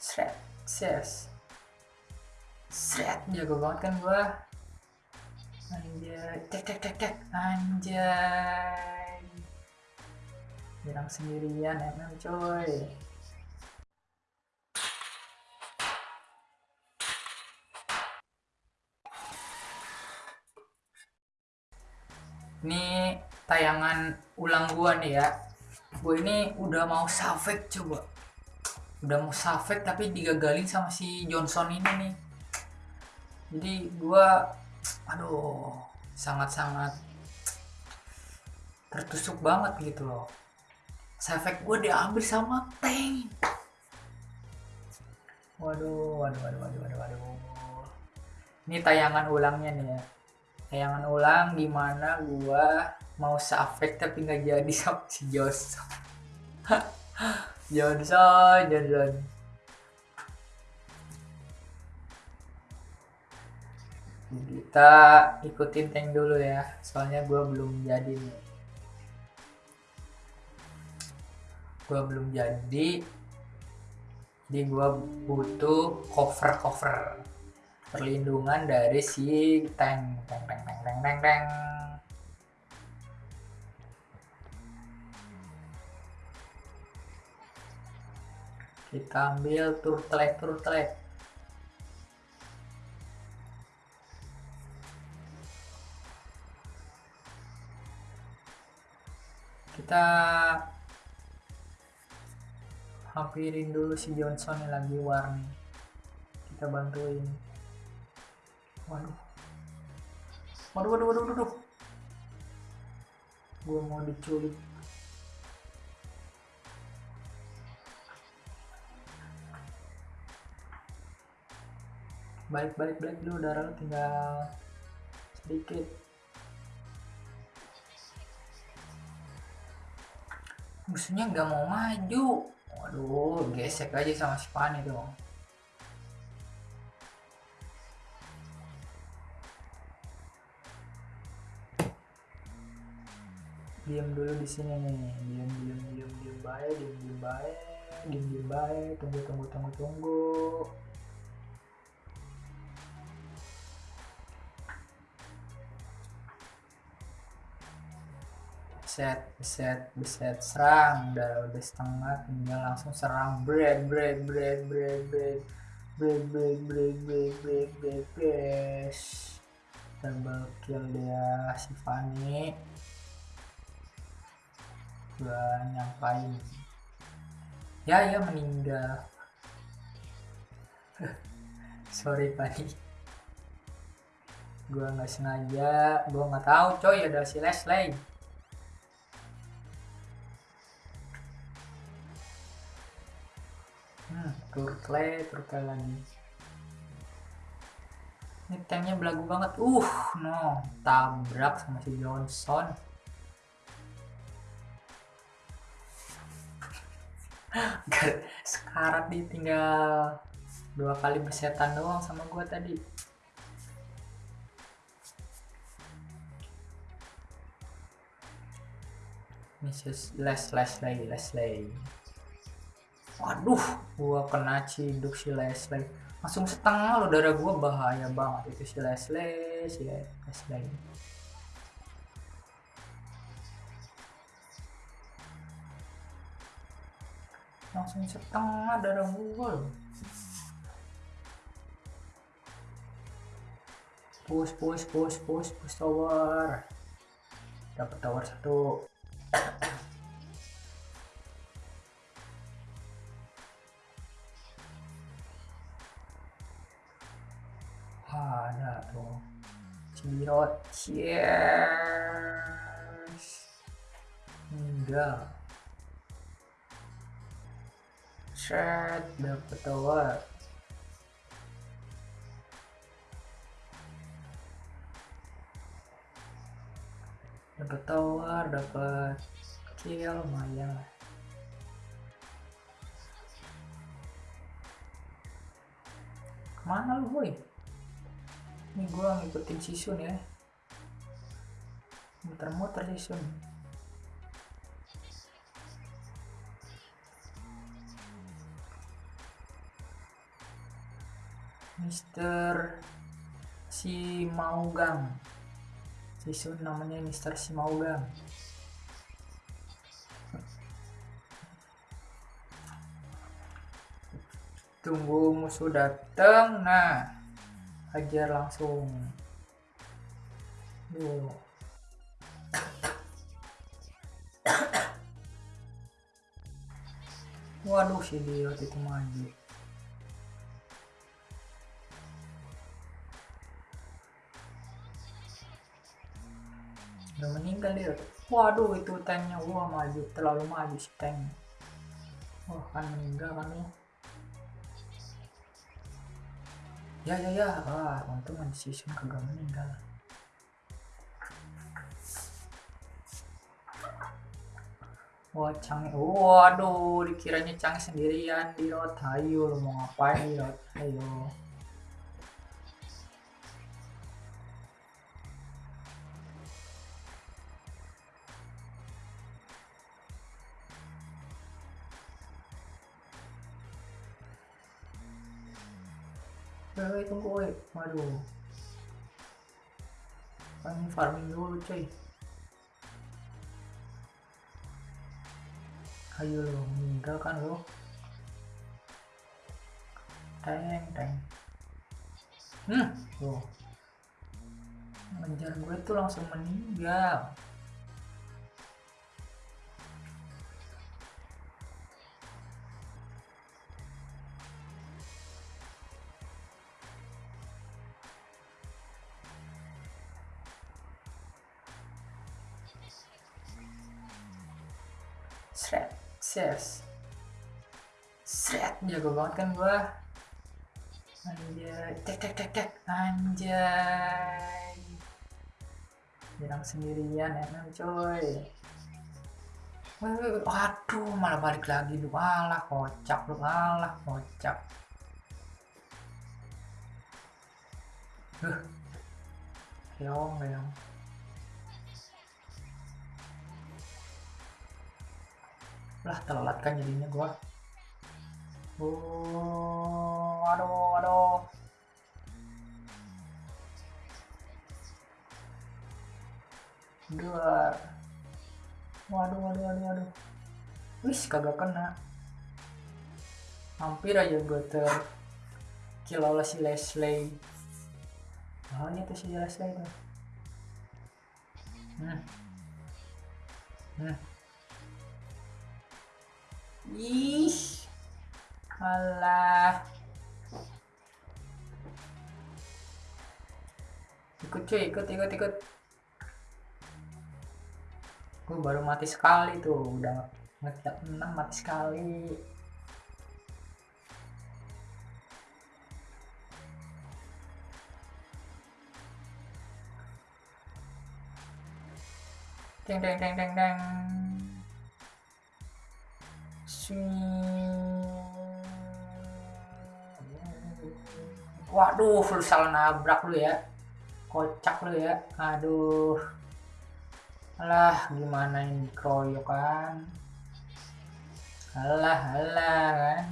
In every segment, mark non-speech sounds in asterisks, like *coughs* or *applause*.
Shred, ses. Shred, jago banget kan gua. Anjay, tek tek tek tek, anjay. Bilang sendirian MM coy. Ini tayangan ulang gua nih ya. Gua ini udah mau savek coba. Udah mau savek tapi digagalin sama si Johnson ini nih. Jadi gua aduh sangat-sangat tertusuk banget gitu loh. Savek gua diambil sama tank. Waduh, waduh, waduh, waduh, waduh, waduh. Ini tayangan ulangnya nih ya tayangan ulang di mana gua mau safek tapi nggak jadi sama si *laughs* Johnson Johnson kita ikutin tank dulu ya soalnya gua belum jadi nih. Gua belum jadi. Jadi gua butuh cover cover perlindungan dari si tank. Tank tank tank tank tank, tank. Kita ambil turtle turtle kita hampirin dulu si Johnson yang lagi warni kita bantuin. Waduh. Waduh waduh waduh waduh gue mau diculik balik balik balik dulu darah lu tinggal sedikit. Musuhnya nggak mau maju. Waduh gesek aja sama si dong. Diam dulu di sini nih. Diam diam diam diam baik diam diam baik diam diam baik. Tunggu tunggu tunggu tunggu set set set serang udah udah setengah tinggal langsung serang bread bread bread bread bread bread bread bread bread bread bread bread double kill dia si Fanny gua nyampain ya ya meninggal sorry Fanny gua nggak sengaja gua nggak tahu coy ada si Leslie hmm, turtle lagi. Ini tanknya belagu banget. Uh no. Tabrak sama si Johnson. Sekarat nih tinggal dua kali bersetan doang sama gua tadi. Mrs. Leslie Leslie waduh gua kena ciduk si Leslie. Langsung setengah lo darah gua bahaya banget itu si Leslie si Leslie. Langsung setengah darah gua loh. Push push push push push tower. Dapat tower satu careful. Tiot tears. Enggak. Set dapat telur. Dapat telur, dapat kill lumayan lah. Ke mana lu boy? Ini gua ngikutin sisun ya. Muter-muter sisun Mister si Maugang si Sun namanya Mister si Maugang tunggu musuh datang nah ajar langsung. Duh. waduh si dia itu maju. Udah meninggal dia waduh itu tanknya wah maju terlalu maju si tank. Wah kan meninggal kan ya ya ya ya ah untung season kagak meninggal Wah, Cang, waduh, dikiranya Cang sendirian di rot. Ayo, mau ngapain di rot? Ayo. Woi, tunggu woi. Waduh. Kan farming dulu, cuy. Ayo lo, meninggal kan lo. Teng, teng. Hmm, tuh. Ngejar gue tuh langsung meninggal. Shred, ses. Shred, jago banget kan gua. Anjay, tek tek tek tek, anjay. Nyerang sendirian emang coy. Waduh, malah balik lagi lu. Alah, kocak lu, alah, kocak. Huh. Keong, keong. Lah telat kan jadinya gua. Oh aduh aduh. Dua waduh waduh waduh waduh. Wis kagak kena. Hampir aja gue ter kill oleh si Leslie. Oh ini tuh si Leslie tuh. Hmm. Hmm Ih, alah. Ikut cuy, ikut, ikut, ikut. Gue baru mati sekali tuh, udah ngetak 6 mati sekali. Deng, deng, deng, deng, deng. Waduh, lu salah nabrak lu ya. Kocak lu ya. Aduh. Alah, gimana ini kroyok kan? Alah, alah kan.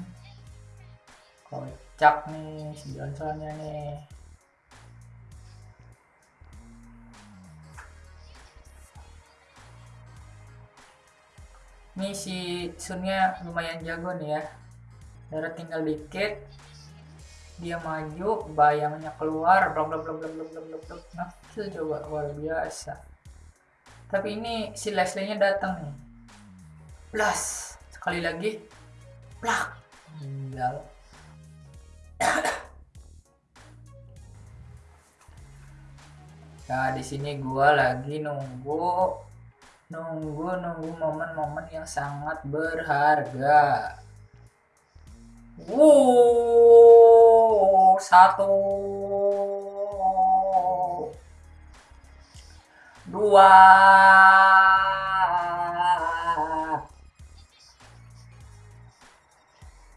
Kocak nih si Johnsonnya nih. Ini si Sunnya lumayan jago nih ya. Darah tinggal dikit. Dia maju bayangnya keluar blok blok blok blok blok blok blok nah itu coba luar biasa. Tapi ini si Leslie nya datang nih. Plus sekali lagi. Plak! Tinggal *coughs* nah di sini gua lagi nunggu nunggu-nunggu momen-momen yang sangat berharga. Wow, satu, dua,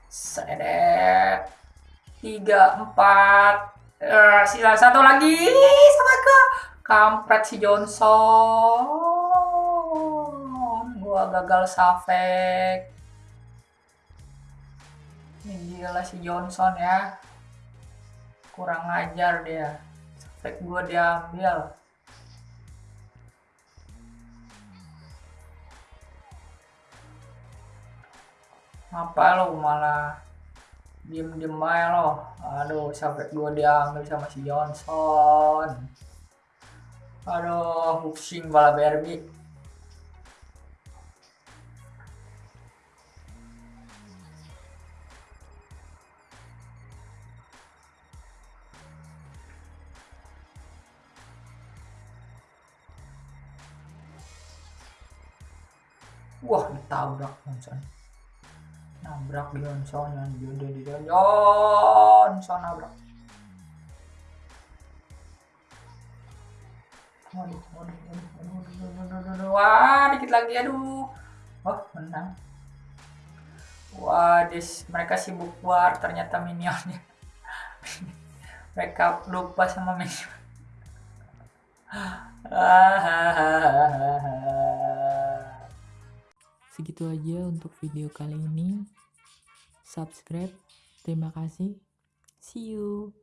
sedet, tiga, empat, uh, sisa satu lagi, sama ke. Kampret si Johnson gua gagal safek. Ini gila si Johnson ya. Kurang ajar dia. Fake gua diambil. Apa lo malah diem diem aja lo? Aduh sampai gua diambil sama si Johnson. Aduh pusing bala Barbie Wah, ditabrak Johnson. Nabrak Johnson, Johnson, Johnson, Johnson nabrak. Waduh, waduh, waduh, waduh, waduh, waduh, waduh, wah, dikit lagi, aduh. Oh, menang. Wah, dis, mereka sibuk war ternyata minionnya. *laughs* mereka lupa sama minion. *laughs* Segitu aja untuk video kali ini. Subscribe. Terima kasih. See you.